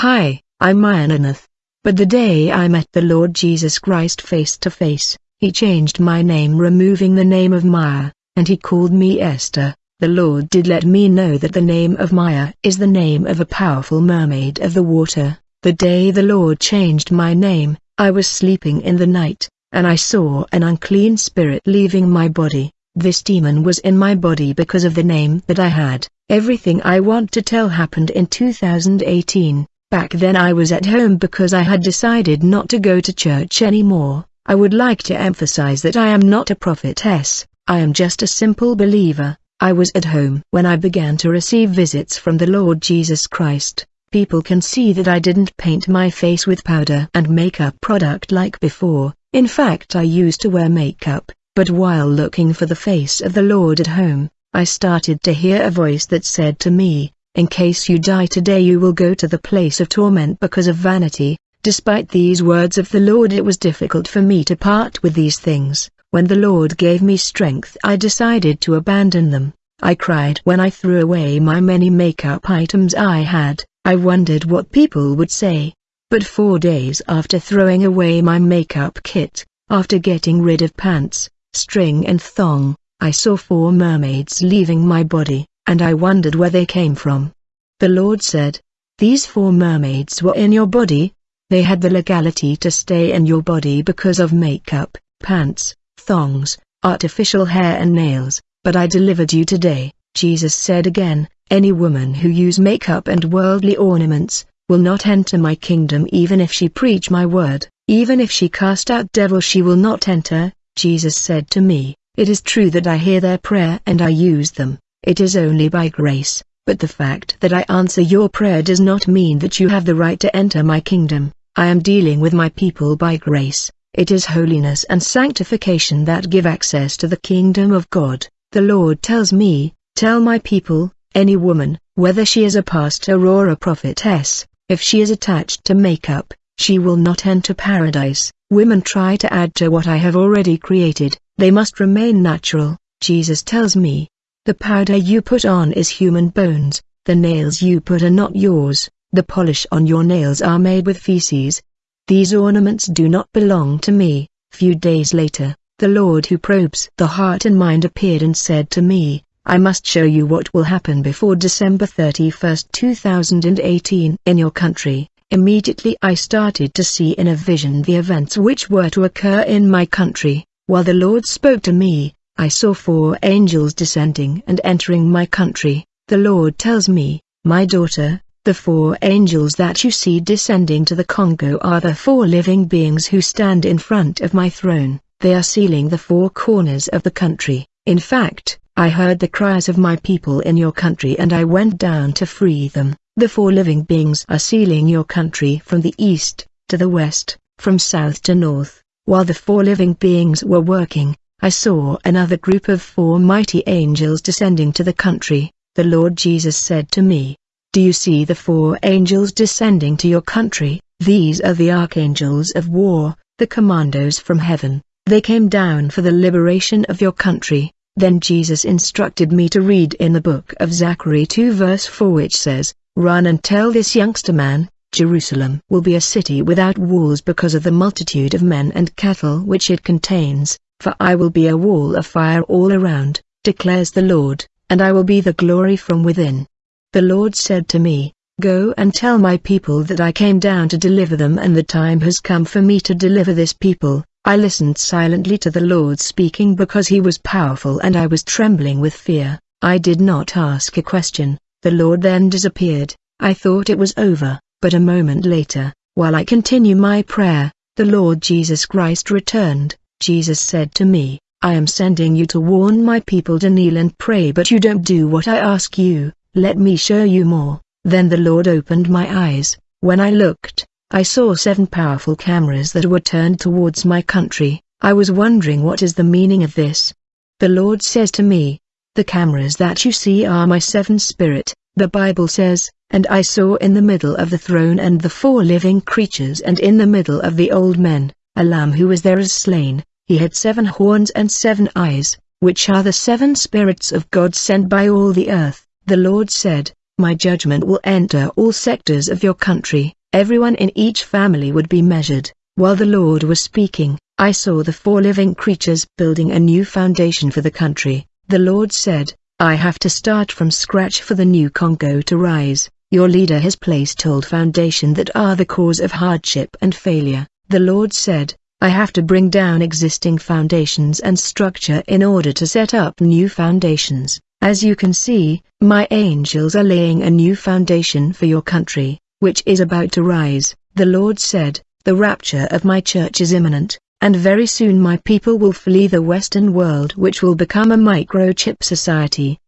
Hi, I'm Myananath. But the day I met the Lord Jesus Christ face to face, he changed my name removing the name of Maya, and he called me Esther. The Lord did let me know that the name of Maya is the name of a powerful mermaid of the water. The day the Lord changed my name, I was sleeping in the night, and I saw an unclean spirit leaving my body. This demon was in my body because of the name that I had. Everything I want to tell happened in 2018. Back then I was at home because I had decided not to go to church anymore. I would like to emphasize that I am not a prophetess, I am just a simple believer. I was at home when I began to receive visits from the Lord Jesus Christ. People can see that I didn't paint my face with powder and makeup product like before. In fact I used to wear makeup, but while looking for the face of the Lord at home, I started to hear a voice that said to me, in case you die today you will go to the place of torment because of vanity. Despite these words of the Lord it was difficult for me to part with these things. When the Lord gave me strength I decided to abandon them. I cried when I threw away my many makeup items I had. I wondered what people would say. But four days after throwing away my makeup kit, after getting rid of pants, string and thong, I saw four mermaids leaving my body, and I wondered where they came from. The Lord said, These four mermaids were in your body, they had the legality to stay in your body because of makeup, pants, thongs, artificial hair and nails, but I delivered you today. Jesus said again, any woman who use makeup and worldly ornaments, will not enter my kingdom even if she preach my word, even if she cast out devils she will not enter. Jesus said to me, it is true that I hear their prayer and I use them, it is only by grace, but the fact that I answer your prayer does not mean that you have the right to enter my kingdom. I am dealing with my people by grace, it is holiness and sanctification that give access to the kingdom of God. The Lord tells me, tell my people, any woman, whether she is a pastor or a prophetess, if she is attached to makeup, she will not enter paradise. Women try to add to what I have already created, they must remain natural. Jesus tells me, the powder you put on is human bones, the nails you put are not yours, the polish on your nails are made with feces, these ornaments do not belong to me. Few days later, the Lord who probes the heart and mind appeared and said to me, I must show you what will happen before December 31, 2018 in your country. Immediately I started to see in a vision the events which were to occur in my country. While the Lord spoke to me, I saw four angels descending and entering my country. The Lord tells me, my daughter, the four angels that you see descending to the Congo are the four living beings who stand in front of my throne. They are sealing the four corners of the country. In fact, I heard the cries of my people in your country and I went down to free them. The four living beings are sealing your country from the east, to the west, from south to north. While the four living beings were working, I saw another group of four mighty angels descending to the country. The Lord Jesus said to me, do you see the four angels descending to your country? These are the archangels of war, the commandos from heaven. They came down for the liberation of your country. Then Jesus instructed me to read in the book of Zechariah 2 verse 4 which says, Run and tell this youngster man, Jerusalem will be a city without walls because of the multitude of men and cattle which it contains, for I will be a wall of fire all around, declares the Lord, and I will be the glory from within. The Lord said to me, Go and tell my people that I came down to deliver them and the time has come for me to deliver this people. I listened silently to the Lord speaking because he was powerful and I was trembling with fear. I did not ask a question. The Lord then disappeared. I thought it was over, but a moment later, while I continue my prayer, the Lord Jesus Christ returned. Jesus said to me, I am sending you to warn my people to kneel and pray but you don't do what I ask you. Let me show you more. Then the Lord opened my eyes. When I looked, I saw seven powerful cameras that were turned towards my country. I was wondering what is the meaning of this. The Lord says to me, the cameras that you see are my seven spirit, the Bible says, and I saw in the middle of the throne and the four living creatures and in the middle of the old men, a lamb who was there as slain, he had seven horns and seven eyes, which are the seven spirits of God sent by all the earth. The Lord said, my judgment will enter all sectors of your country, everyone in each family would be measured. While the Lord was speaking, I saw the four living creatures building a new foundation for the country. The Lord said, I have to start from scratch for the new Congo to rise. Your leader has placed old foundation that are the cause of hardship and failure. The Lord said, I have to bring down existing foundations and structure in order to set up new foundations. As you can see, my angels are laying a new foundation for your country, which is about to rise. The Lord said, the rapture of my church is imminent, and very soon my people will flee the Western world which will become a microchip society.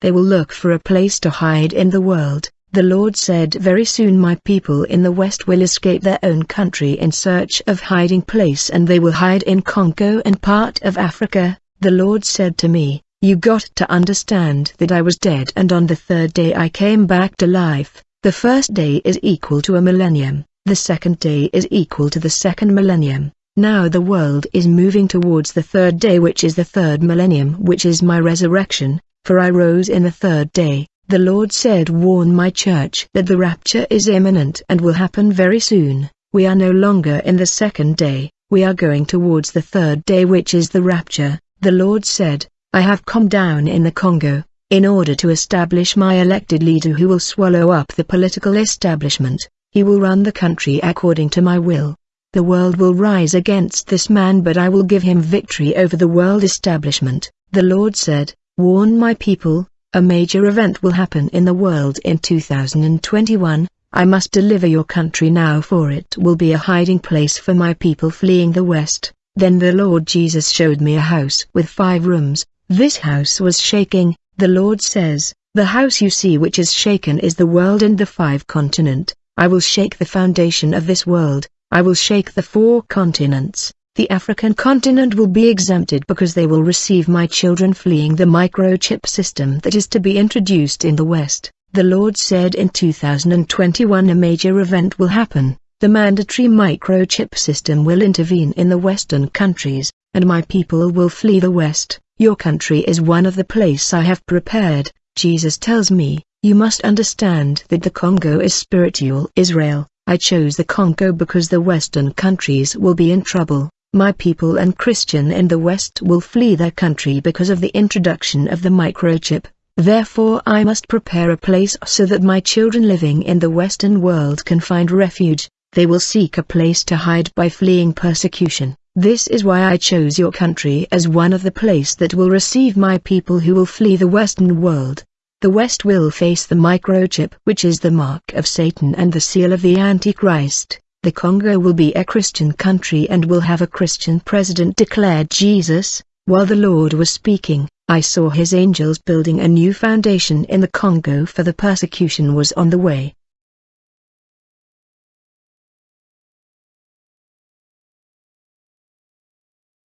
They will look for a place to hide in the world, the Lord said very soon my people in the West will escape their own country in search of hiding place and they will hide in Congo and part of Africa. The Lord said to me, you got to understand that I was dead and on the third day I came back to life. The first day is equal to a millennium, the second day is equal to the second millennium. Now the world is moving towards the third day which is the third millennium which is my resurrection, for I rose in the third day. The Lord said warn my church that the rapture is imminent and will happen very soon. We are no longer in the second day, we are going towards the third day which is the rapture. The Lord said, I have come down in the Congo, in order to establish my elected leader who will swallow up the political establishment. He will run the country according to my will. The world will rise against this man but I will give him victory over the world establishment. The Lord said, warn my people, a major event will happen in the world in 2021, I must deliver your country now for it will be a hiding place for my people fleeing the West. Then the Lord Jesus showed me a house with five rooms, this house was shaking, the Lord says, the house you see which is shaken is the world and the five continent, I will shake the foundation of this world, I will shake the four continents, the African continent will be exempted because they will receive my children fleeing the microchip system that is to be introduced in the West. The Lord said in 2021 a major event will happen. The mandatory microchip system will intervene in the Western countries, and my people will flee the West. Your country is one of the place I have prepared. Jesus tells me, you must understand that the Congo is spiritual Israel. I chose the Congo because the Western countries will be in trouble. My people and Christian in the West will flee their country because of the introduction of the microchip. Therefore I must prepare a place so that my children living in the Western world can find refuge. They will seek a place to hide by fleeing persecution. This is why I chose your country as one of the place that will receive my people who will flee the Western world. The West will face the microchip which is the mark of Satan and the seal of the Antichrist. The Congo will be a Christian country and will have a Christian president declared Jesus. While the Lord was speaking, I saw his angels building a new foundation in the Congo for the persecution was on the way.